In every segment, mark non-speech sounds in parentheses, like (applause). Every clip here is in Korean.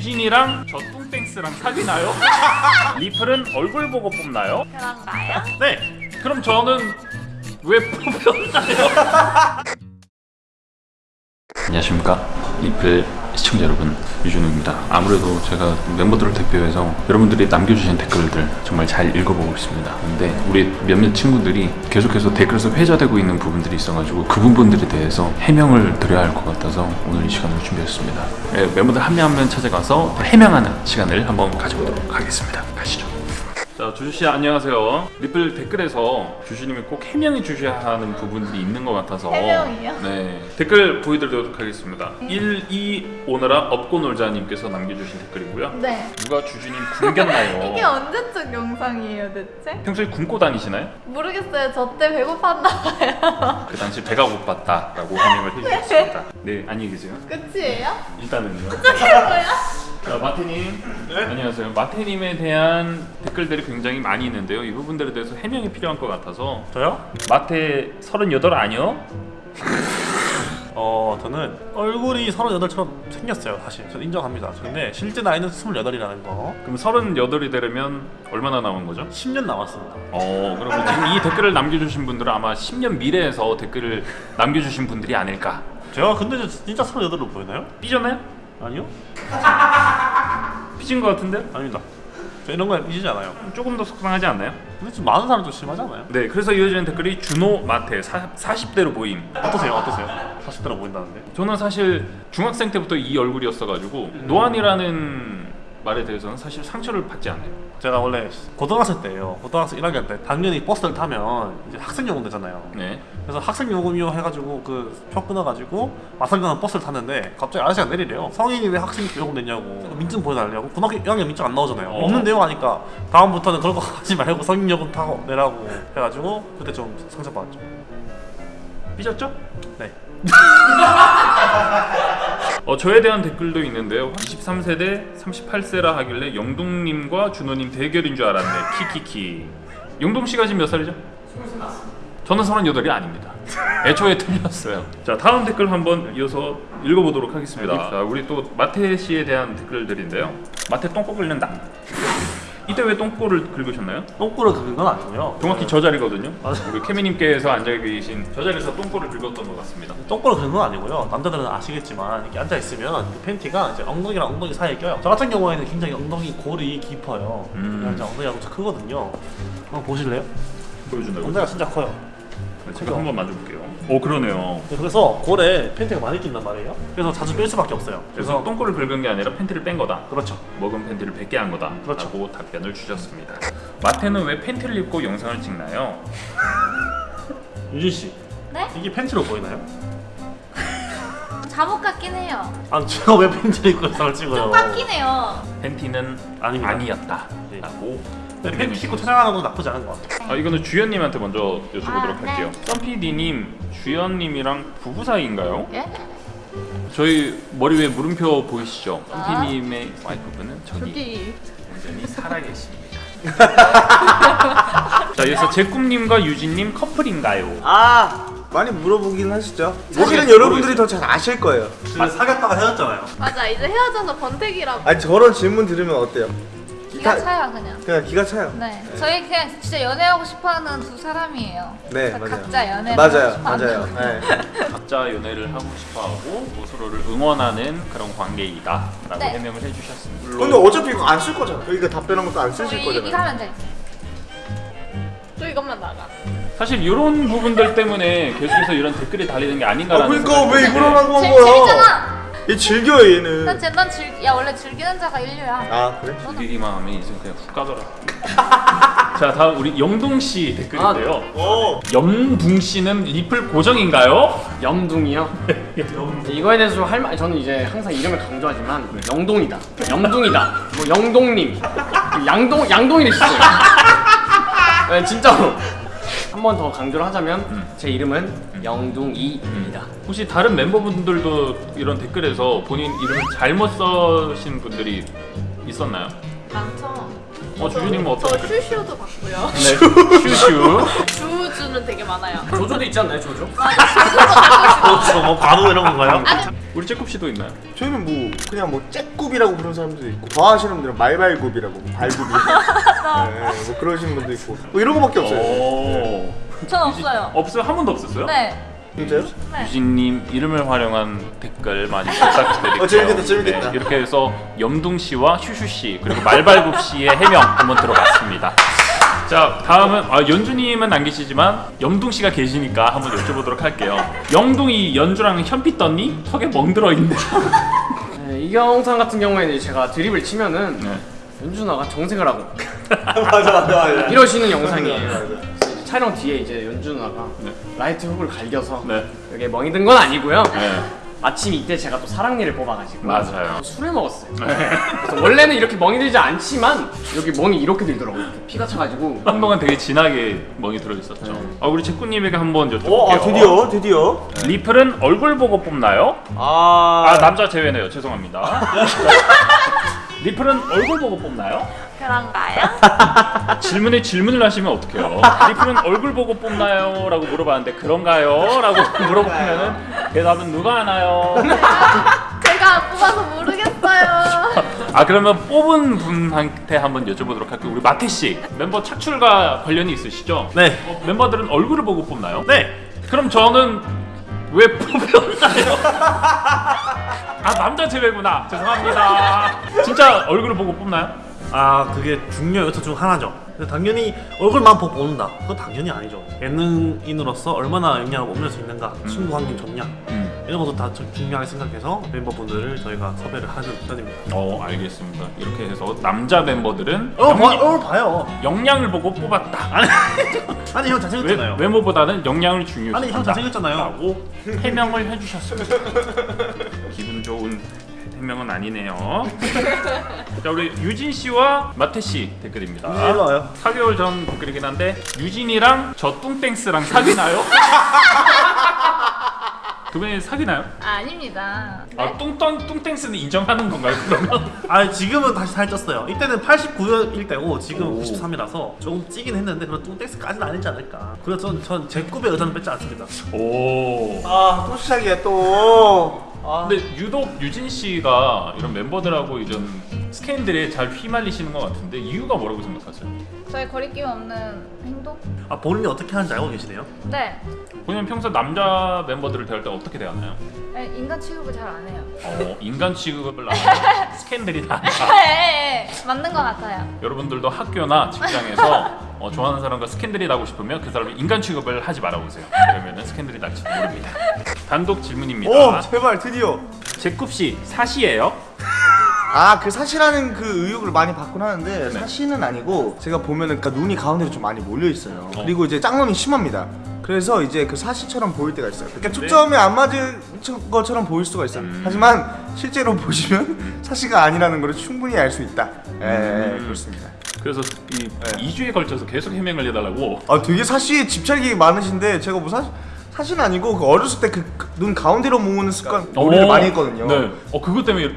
유진이랑 저 뚱땡스랑 사귀나요? (laughs) 리플은 얼굴 보고 뽑나요? 그런가요? 네. 그럼 저는 왜 뽑혔나요? 안녕하십니까 리플 시청자 여러분 유준우입니다. 아무래도 제가 멤버들을 대표해서 여러분들이 남겨주신 댓글들 정말 잘 읽어보고 있습니다. 근데 우리 몇몇 친구들이 계속해서 댓글에서 회자되고 있는 부분들이 있어가지고 그 부분들에 대해서 해명을 드려야 할 것 같아서 오늘 이 시간을 준비했습니다. 네, 멤버들 한 명 한 명 찾아가서 해명하는 시간을 한번 가져보도록 하겠습니다. 가시죠 자 주주씨 안녕하세요 리플 댓글에서 주주님이 꼭 해명해 주셔야 하는 부분들이 있는 것 같아서 해명이요? 네 댓글 보여드리도록 하겠습니다 1, 2 오너라 업고 놀자님께서 남겨주신 댓글이고요 네. 누가 주주님 굶겼나요? (laughs) 이게 언제적 영상이에요, 대체? 평소에 굶고 다니시나요? 모르겠어요. 저 때 배고팠나 봐요. (laughs) 그 당시 배가 고팠다 라고 해명을 해주셨습니다 네 안녕히 계세요 끝이에요? 일단은요 뭐야? 자 마태님 안녕하세요 마태님에 대한 댓글들이 굉장히 많이 있는데요 이 부분들에 대해서 해명이 필요한 것 같아서 저요? 마태 38 아니요? (laughs) 어 저는 얼굴이 38처럼 생겼어요 사실 저는 인정합니다 근데 실제 나이는 28이라는 거 그럼 38이 되려면 얼마나 남은 거죠? 10년 남았습니다 어 그러면 지금 이 댓글을 남겨주신 분들은 아마 10년 미래에서 댓글을 남겨주신 분들이 아닐까 제가 근데 저 진짜 38로 보이나요? 삐졌나요? 아니요? (laughs) 삐진 것 같은데? 아닙니다 저 이런 거에 삐지지 않아요 조금 더 속상하지 않나요? 근데 좀 많은 사람 좀 심하지 않아요? 네 그래서 이어지는 댓글이 준호 마태 사, 40대로 보임 어떠세요? 어떠세요? 40대로 보인다는데 저는 사실 중학생 때부터 이 얼굴이었어가지고 노안이라는 말에 대해서는 사실 상처를 받지 않아요. 제가 원래 고등학생 때예요. 고등학생 1학년 때 당연히 버스를 타면 이제 학생요금 되잖아요. 네. 그래서 학생요금이요 해가지고 그표 끊어가지고 마산가는 버스를 탔는데 갑자기 아저씨가 내리래요. 성인이 왜 학생요금 냈냐고. 민증 보여달라고. 고등학교 1학년 민증 안 나오잖아요. 어. 없는데요 하니까 다음부터는 그런 거 하지 말고 성인요금 타고 내라고 해가지고 그때 좀 상처받았죠. 삐졌죠? 네 (laughs) 어, 저에 대한 댓글도 있는데요. 23세대 38세라 하길래 영동님과 준호님 대결인 줄 알았네. 키키키. 영동씨가 지금 몇 살이죠? 저는 38이 아닙니다. (laughs) 애초에 틀렸어요. 자 다음 댓글 한번 이어서 읽어보도록 하겠습니다. 자 우리 또 마태씨에 대한 댓글들인데요. 마태 똥꼬 긁는다 이때 왜 똥꼬를 긁으셨나요? 똥꼬를 긁은 건 아니고요 정확히 저 자리거든요 맞아. 우리 케미님께서 앉아 계신 저 자리에서 똥꼬를 긁었던 것 같습니다 똥꼬를 긁은 건 아니고요 남자들은 아시겠지만 이렇게 앉아있으면 그 팬티가 이제 엉덩이랑 엉덩이 사이에 껴요 저 같은 경우에는 굉장히 엉덩이 골이 깊어요 음. 그래서 엉덩이가 엄청 크거든요 한번 보실래요? 보여준다고? 엉덩이가 진짜 커요 네, 제가 한번 만져볼게요 오 그러네요 네, 그래서 골에 팬티가 많이 낀단 말이에요. 그래서 자주 뺄 수밖에 없어요. 그래서 그래서 똥꼬를 긁은 게 아니라 팬티를 뺀 거다 그렇죠. 먹은 팬티를 뱉게 한 거다 그렇죠. 라고 답변을 주셨습니다 마태는 왜 팬티를 입고 영상을 찍나요? (laughs) 유진 씨, 네? 이게 팬티로 보이나요? 잠옷 같긴 해요. 아, 제가 왜 팬티를 입고 영상을 찍어요? 좀 해요. 팬티는 아닙니다. 아니었다 네. 라고 근데 팬티 입고 촬영하는 건 나쁘지 않은 것 같아요. 아 이거는 주연님한테 먼저 여쭤보도록 아, 네. 할게요 썸PD님 주연님이랑 부부 사이인가요? 예? 저희 머리 위에 물음표 보이시죠? 아. 썸PD님의 와이프분은 저기 저기. 온전히 살아계십니다 (laughs) 자 여기서 제꿈님과 유진님 커플인가요? 아 많이 물어보긴 하시죠. 사실은 여러분들이 더 잘 아실 거예요. 아, 사귀었다가 헤어졌잖아요. 맞아, 이제 헤어져서 번택이라고. 아니 저런 질문 들으면 어때요? 기가 다- 차요, 그냥. 그냥 기가 차요. 네. 저희 그냥 진짜 연애하고 싶어하는 두 사람이에요. 네, 그 맞아요. 각자 연애를 맞아요. 맞아요. 네. (laughs) 각자 연애를 하고 싶어하고 뭐 서로를 응원하는 그런 관계이다 라고 네. 해명을 해주셨습니다. 근데 어차피 이거 안 쓸 거잖아. 이거 답변한 것도 안 쓰실 우리 이거 거잖아요. 하면 돼. 또 이것만 나가. 사실 이런 부분들 때문에 계속해서 이런 댓글이 달리는 게아 아닌가라는 그러니까 생각이 왜 이걸 하는 재, 거야? 재밌잖아. 얘 즐겨 얘는. 난, 쟤- 난 즐, 야 원래 즐기는 자가 인류야. 아 그래? 즐기기만 하면 이제 그냥 훅 가더라. (laughs) 자 다음 우리 영동 씨 댓글인데요. 어. 영둥 씨는 리플 고정인가요? 염둥이요? 이거에 대해서 좀 할 말, 저는 이제 항상 이름을 강조하지만 영동이다, 영둥이다, 뭐 영동님, 양동 양동이를 쓰어요. (laughs) 네, 진짜로 한 번 더 강조를 하자면 제 이름은 영둥이입니다. 혹시 다른 멤버분들도 이런 댓글에서 본인 이름을 잘못 써신 분들이 있었나요? 많죠. 어 주주님은 저 어떤 댓글? 슈슈도 봤고요. 네, (laughs) 슈슈. 주 조조주는 되게 많아요. 조조도 있지 않나요 조조? 그렇죠. 뭐 바로 이런 건가요? 우리 째굽 씨도 있나요? 저희는 뭐 그냥 뭐 째굽이라고 부르는 사람들도 있고 더 하시는 분들은 말발굽이라고 뭐 발굽이 (laughs) 네, 뭐 그러시는 분도 있고 뭐 이런 거밖에 없어요 오. 전 없어요. 없어요? 한 번도 없었어요? 네. 진짜요? 네. 유진님 이름을 활용한 댓글 많이 부탁드릴게요. 어, 재밌겠다, 재밌겠다. 네, 이렇게 해서 염둥 씨와 슈슈 씨 그리고 말발굽 씨의 해명 한번 들어봤습니다. 자 다음은 아, 연주님은 안 계시지만 염둥 씨가 계시니까 한번 여쭤보도록 할게요. 영둥이 연주랑 현피 떴니? 턱에 멍들어 있는데. 네, 이 영상 같은 경우에는 제가 드립을 치면은 네. 연주 누나가 정색을 하고 (laughs) 맞아 맞아 맞아 이러시는 영상이에요. 촬영 뒤에 이제 연주 누나가 네. 라이트 훅을 갈겨서 네. 여기에 멍이 든 건 아니고요. 네. 마침 이때 제가 또 사랑니를 뽑아가지고 맞아요. 술을 먹었어요. 그래서 원래는 이렇게 멍이 들지 않지만 여기 멍이 이렇게 들더라고요. 피가 차가지고 한동안 되게 진하게 멍이 들어 있었죠. 아 우리 제꾸님에게 한번 여쭤볼게요. 어, 아, 드디어 드디어 리플은 얼굴 보고 뽑나요? 아, 아 남자 제외네요. 죄송합니다. (laughs) 리플은 얼굴 보고 뽑나요? 그런가요? (laughs) 질문에 질문을 하시면 어떡해요? 리플은 얼굴 보고 뽑나요? 라고 물어봤는데 그런가요? 라고 물어보면은 대답은 누가 하나요? (laughs) 제가 뽑아서 모르겠어요. (laughs) 아 그러면 뽑은 분한테 한번 여쭤보도록 할게요. 우리 마태 씨 멤버 착출과 관련이 있으시죠? 네. 어, 멤버들은 얼굴을 보고 뽑나요? 네. 그럼 저는 왜 뽑혔나요? (laughs) 아 남자 제외구나. 죄송합니다. 진짜 얼굴을 보고 뽑나요? 아 그게 중요 요소 중 하나죠. 근데 당연히 얼굴만 보고 보는다. 그건 당연히 아니죠. 예능인으로서 얼마나 영향을 뽐낼 수 있는가, 친구 관계 좋냐 이런 것도 다좀 중요하게 생각해서 멤버분들을 저희가 섭외를 하는 편입니다. 어 알겠습니다. 이렇게 해서 남자 멤버들은 어, 봐, 영양, 어 봐요. 역량을 보고 뽑았다. 아니, (laughs) 아니 형 외, 잘생겼잖아요. 외 모보다는 역량을 중요시 아니, 형 잘생겼잖아요. 라고 해명을 해주셨습니다. (laughs) 기분 좋은 해명은 아니네요. (laughs) 자 우리 유진 씨와 마태 씨 댓글입니다. 와요. 4개월 전 댓글이긴 한데 유진이랑 저 뚱땡스랑 사귀나요? 두 분이 사귀나요? 아 닙니다. 네? 아 뚱뚱 뚱땡스는 인정하는 건가요? 그러면? (laughs) 아 지금은 다시 살쪘어요. 이때는 89일 때고 지금 93이라서 조금 찌긴 했는데 그런 뚱땡스까지는 아니지 않을까. 그래서 전, 전제 꿈의 의자는 뺏지 않습니다. 오. 아, 또 시작이야 또. 아, 근데 유독 유진 씨가 이런 멤버들하고 이런 스캔들에 잘 휘말리시는 것 같은데 이유가 뭐라고 생각하세요? 저의 거리낌 없는 행동? 아 본인이 어떻게 하는지 알고 계시네요? 네. 본인 평소 남자 멤버들을 대할 때 어떻게 대하나요? 네, 인간 취급을 잘 안 해요. 어, 인간 취급을 나한다 (laughs) 스캔들이 나한다 네, 맞는 것 같아요. 여러분들도 학교나 직장에서 어, 좋아하는 사람과 스캔들이 나고 싶으면 그 사람이 인간 취급을 하지 말아보세요 그러면 스캔들이 날지도 모릅니다 단독 질문입니다 오, 제발 드디어. 제굽 씨 사시예요? 아, 그 사시라는 그 의혹을 많이 받곤 하는데 네. 사시는 아니고 제가 보면은 그러니까 눈이 가운데로 좀 많이 몰려 있어요. 어. 그리고 이제 짱눈이 심합니다. 그래서 이제 그 사시처럼 보일 때가 있어요. 그러니까 네. 초점이 안 맞은 것처럼 보일 수가 있어요. 음. 하지만 실제로 보시면 (laughs) 사시가 아니라는 걸 충분히 알 수 있다. 예, 예, 음. 그렇습니다. 그래서 이 2주에 걸쳐서 계속 해명을 해달라고 아, 되게 사시에 집착이 많으신데 제가 뭐 사시 사시는 아니고 그 어렸을 때 그 눈 가운데로 모으는 습관 놀이를 오. 많이 했거든요. 네. 어 그것 때문에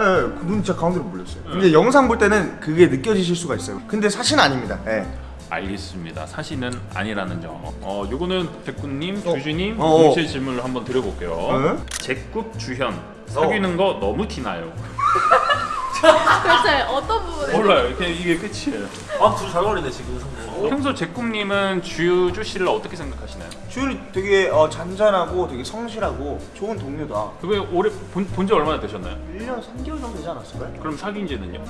예, 그눈 진짜 가운데로 몰렸어요. 근데 영상 볼 때는 그게 느껴지실 수가 있어요. 근데 사실은 아닙니다. 예. 알겠습니다. 사실은 아니라는 점. 어, 요거는 백구님, 어. 주주님 어, 어. 동시에 질문을 한번 드려볼게요. 어? 제굽 주현 사귀는 거 너무 티나요. (laughs) 도대체 어떤 부분에? 몰라요. 이게 이게 끝이에요. 아둘잘 어울리네 지금. 평소 제굽님은 주주 씨를 어떻게 생각하시나요? 주연이 되게 어, 잔잔하고 되게 성실하고 좋은 동료다. 그게 올해 본지 얼마나 되셨나요? 1년 3개월 정도 되지 않았을까요? 그럼 (laughs) 사귄 지는요?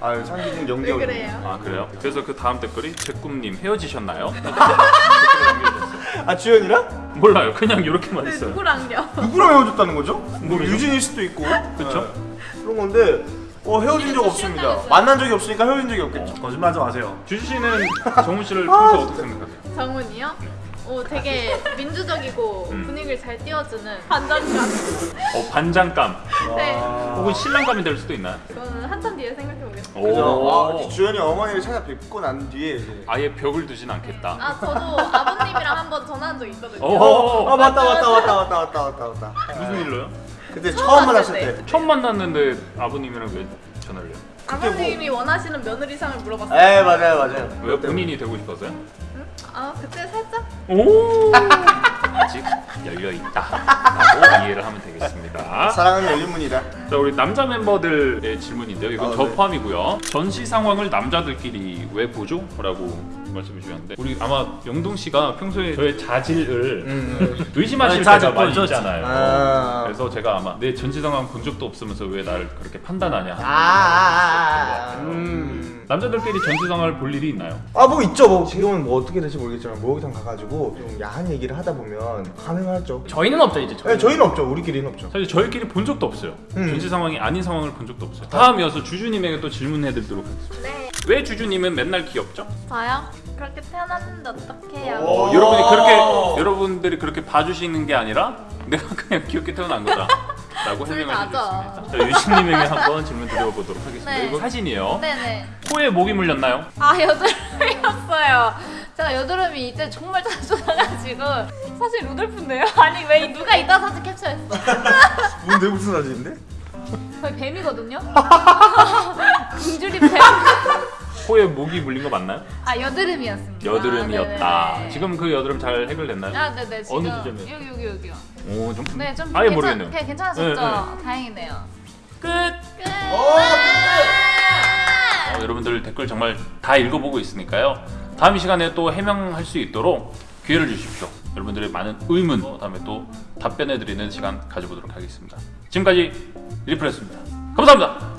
아유, 상기는 0개월. 왜 그래요? 아 그래요? 그래서 그 다음 댓글이 제굽님 헤어지셨나요? (laughs) 아, 주연이랑? 몰라요. 그냥 이렇게만 네, 있어요. 누구랑요? 누구랑 헤어졌다는 거죠? 뭐 모르죠. 유진일 수도 있고. 그쵸? 네. 그런 건데 어, 헤어진 적 없습니다. 시간이었어요. 만난 적이 없으니까 헤어진 적이 없겠죠. 거짓말하지 마세요. 주주 씨는 정훈 씨를 평소 어떻게 생각하세요? 정훈이요? 오, 되게 민주적이고 음. 분위기를 잘 띄워주는 반전감. 어 반장감 (laughs) 네, 혹은 신랑감이 될 수도 있나요? 그거는 한참 뒤에 생각해보겠습니다. 오. 아, 주연이 어머니를 찾아뵙고 난 뒤에 이제 아예 벽을 두진 않겠다. 아, 저도 아버님이랑 한번 전화한 적 있거든요. 오. 아 맞다 맞다 맞다 맞다 맞다 맞다 맞다 무슨 일로요? 그때 처음 만났을 때. 때 처음 만났는데 아버님이랑 왜 전화를 해요? 아버님이 원하시는 며느리상을 물어봤어요. 에 맞아요 맞아요. 왜 본인이 되고 싶었어요? 아 그때 살짝 오 (laughs) 아직 열려 있다라고 이해를 하면 되겠습니다. 사랑은 열린 문이다. 자 우리 남자 멤버들의 질문인데요. 이건 아, 저 네. 포함이고요. 전시 상황을 남자들끼리 왜 보죠? 라고 말씀해 주셨는데 우리 아마 영동 씨가 평소에 저의 자질을 의심하실 아니, 때가 자질 많이. 있잖아요. 아. 그래서 제가 아마 내 전시 상황 본 적도 없으면서 왜 나를 그렇게 판단하냐. 아. 음. 남자들끼리 전시 상황을 볼 일이 있나요? 아 뭐 있죠 뭐 지금은 뭐 어떻게 될지 모르겠지만 목욕탕 가가지고 좀 야한 얘기를 하다 보면 가능하죠. 저희는 없죠 이제. 네, 저희는 없죠 우리끼리는 없죠. 사실 저희끼리 본 적도 없어요. 음. 전시 상황이 아닌 상황을 본 적도 없어요. 다음 이어서 주주님에게 또 질문해드리도록 하겠습니다. 네 왜 주주님은 맨날 귀엽죠? 저요? 그렇게 태어났는데 어떡해요? 어, 여러분이 그렇게 여러분들이 그렇게 봐주시는 게 아니라 내가 그냥 귀엽게 태어난 거다 라고 (laughs) 수 다죠. 있습니다. 자, 유신님에게 한번 질문 드려보도록 하겠습니다. 네. 이거 사진이에요. 네네. 코에 목이 물렸나요? 아 여드름이었어요. 제가 여드름이 이제 정말 자주 나가지고 사실 루돌프인데요? (laughs) 아니 왜 누가 이따 사진 캡처했어? (laughs) 뭔데 무슨 사진인데? 거의 뱀이거든요. (laughs) 굶주린 뱀. 코에 목이 물린 거 맞나요? 아 여드름이었습니다. 여드름이었다. 네네. 지금 그 여드름 잘 해결됐나요? 아 네네 지금 어느 지점이요? 여기 여기 여기요. 오, 좀 네좀 아예 괜찮, 모르겠네요. 그냥 괜찮으셨죠? 네, 다행이네요. 끝. 끝. 어, 여러분들 댓글 정말 다 읽어보고 있으니까요. 다음 이 시간에 또 해명할 수 있도록 기회를 주십시오. 여러분들의 많은 의문, 어, 다음에 또 답변해드리는 시간 가져보도록 하겠습니다. 지금까지 리플했습니다. 감사합니다.